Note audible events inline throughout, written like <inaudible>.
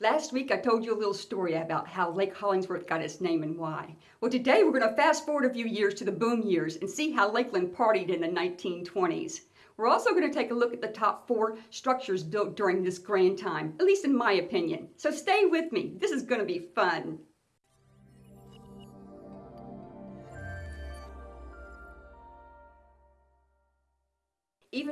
Last week I told you a little story about how Lake Hollingsworth got its name and why. Well today we're going to fast forward a few years to the boom years and see how Lakeland partied in the 1920s. We're also going to take a look at the top four structures built during this grand time, at least in my opinion. So stay with me, this is going to be fun.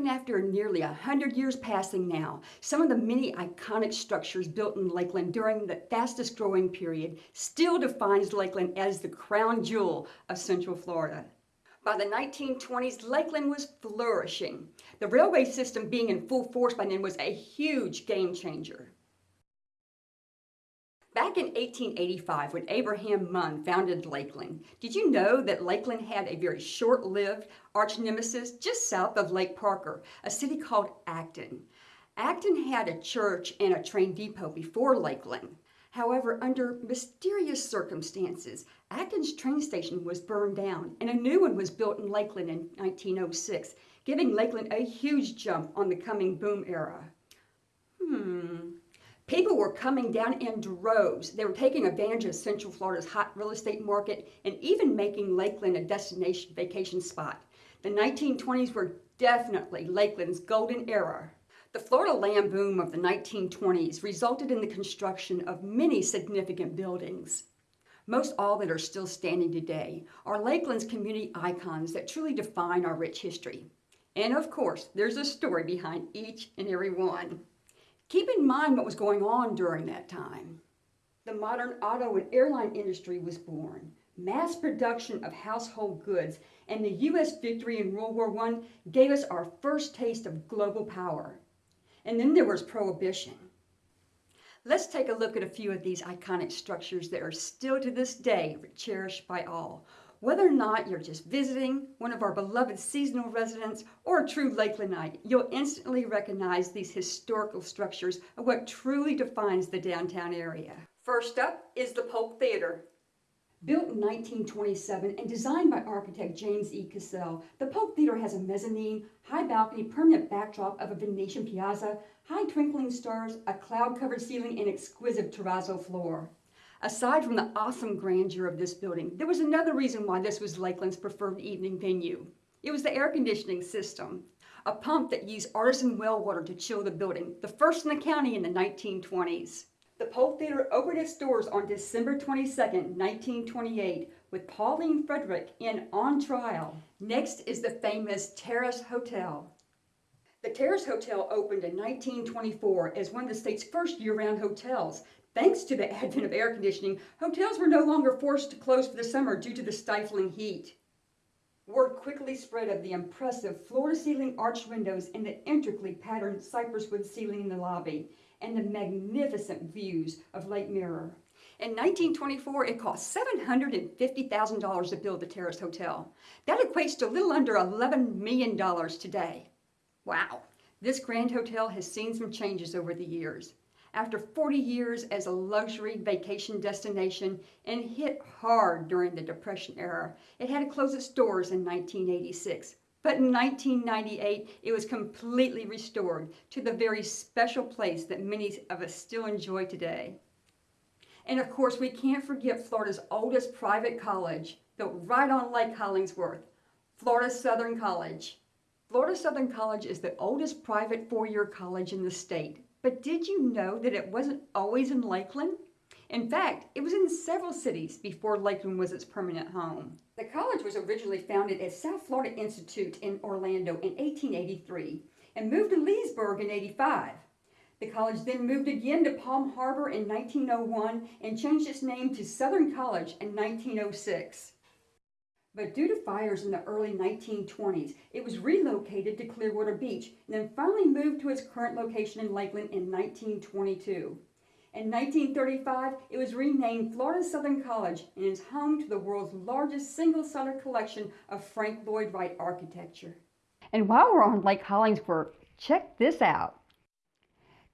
Even after nearly a hundred years passing now, some of the many iconic structures built in Lakeland during the fastest growing period still defines Lakeland as the crown jewel of Central Florida. By the 1920s, Lakeland was flourishing. The railway system being in full force by then was a huge game changer. Back in 1885, when Abraham Munn founded Lakeland, did you know that Lakeland had a very short-lived arch nemesis just south of Lake Parker, a city called Acton? Acton had a church and a train depot before Lakeland. However, under mysterious circumstances, Acton's train station was burned down and a new one was built in Lakeland in 1906, giving Lakeland a huge jump on the coming boom era. Hmm, People were coming down in droves. They were taking advantage of Central Florida's hot real estate market and even making Lakeland a destination vacation spot. The 1920s were definitely Lakeland's golden era. The Florida land boom of the 1920s resulted in the construction of many significant buildings. Most all that are still standing today are Lakeland's community icons that truly define our rich history. And of course, there's a story behind each and every one. Keep in mind what was going on during that time. The modern auto and airline industry was born. Mass production of household goods and the U.S. victory in World War I gave us our first taste of global power. And then there was Prohibition. Let's take a look at a few of these iconic structures that are still to this day cherished by all. Whether or not you're just visiting, one of our beloved seasonal residents, or a true Lakelandite, you'll instantly recognize these historical structures of what truly defines the downtown area. First up is the Polk Theater. Built in 1927 and designed by architect James E. Cassell, the Polk Theater has a mezzanine, high balcony, permanent backdrop of a Venetian piazza, high twinkling stars, a cloud-covered ceiling, and exquisite terrazzo floor. Aside from the awesome grandeur of this building, there was another reason why this was Lakeland's preferred evening venue. It was the air conditioning system, a pump that used artesian well water to chill the building, the first in the county in the 1920s. The Polk Theater opened its doors on December 22, 1928, with Pauline Frederick in On Trial. Next is the famous Terrace Hotel. The Terrace Hotel opened in 1924 as one of the state's first year-round hotels Thanks to the advent of air conditioning, hotels were no longer forced to close for the summer due to the stifling heat. Word quickly spread of the impressive floor-to-ceiling arched windows and the intricately patterned cypress wood ceiling in the lobby, and the magnificent views of Lake Mirror. In 1924, it cost $750,000 to build the Terrace Hotel. That equates to a little under $11 million today. Wow, this grand hotel has seen some changes over the years after 40 years as a luxury vacation destination and hit hard during the Depression era. It had to close its doors in 1986. But in 1998, it was completely restored to the very special place that many of us still enjoy today. And of course, we can't forget Florida's oldest private college, built right on Lake Hollingsworth, Florida Southern College. Florida Southern College is the oldest private four-year college in the state. But did you know that it wasn't always in Lakeland? In fact, it was in several cities before Lakeland was its permanent home. The college was originally founded as South Florida Institute in Orlando in 1883 and moved to Leesburg in 85. The college then moved again to Palm Harbor in 1901 and changed its name to Southern College in 1906. But due to fires in the early 1920s, it was relocated to Clearwater Beach and then finally moved to its current location in Lakeland in 1922. In 1935, it was renamed Florida Southern College and is home to the world's largest single-site collection of Frank Lloyd Wright architecture. And while we're on Lake Hollingsworth, check this out.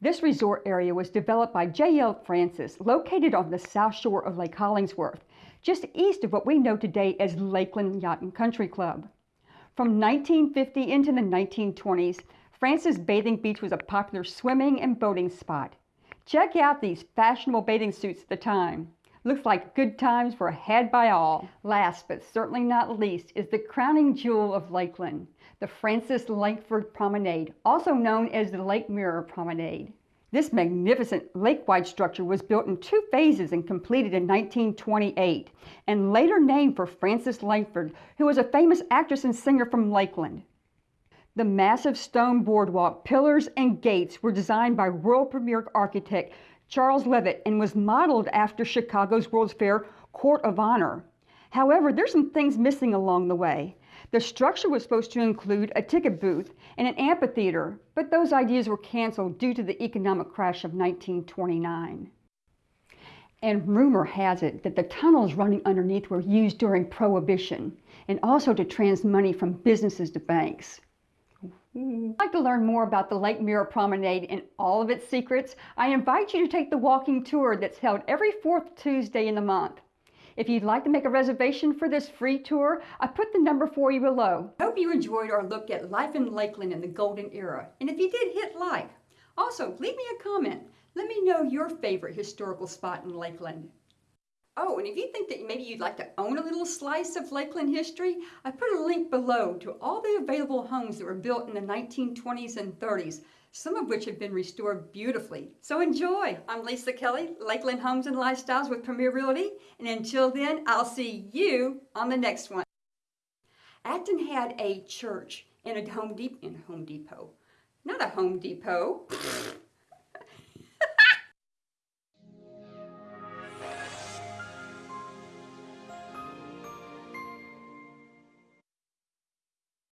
This resort area was developed by J.L. Francis, located on the south shore of Lake Hollingsworth just east of what we know today as Lakeland Yacht and Country Club. From 1950 into the 1920s, Francis Bathing Beach was a popular swimming and boating spot. Check out these fashionable bathing suits at the time. Looks like good times were had by all. Last but certainly not least is the crowning jewel of Lakeland, the Frances Langford Promenade, also known as the Lake Mirror Promenade. This magnificent lake-wide structure was built in two phases and completed in 1928, and later named for Frances Langford, who was a famous actress and singer from Lakeland. The massive stone boardwalk, pillars, and gates were designed by world premier architect Charles Leavitt and was modeled after Chicago's World's Fair Court of Honor. However, there's some things missing along the way. The structure was supposed to include a ticket booth and an amphitheater, but those ideas were canceled due to the economic crash of 1929. And rumor has it that the tunnels running underneath were used during Prohibition and also to trans money from businesses to banks. You'd like to learn more about the Lake Mirror Promenade and all of its secrets, I invite you to take the walking tour that's held every fourth Tuesday in the month. If you'd like to make a reservation for this free tour, I put the number for you below. I hope you enjoyed our look at life in Lakeland in the golden era. And if you did, hit like. Also, leave me a comment. Let me know your favorite historical spot in Lakeland. Oh, and if you think that maybe you'd like to own a little slice of Lakeland history, I put a link below to all the available homes that were built in the 1920s and 30s, some of which have been restored beautifully. So enjoy! I'm Lisa Kelly, Lakeland Homes and Lifestyles with Premier Realty, and until then, I'll see you on the next one. Acton had a church and a Home Home Depot. Not a Home Depot. <laughs>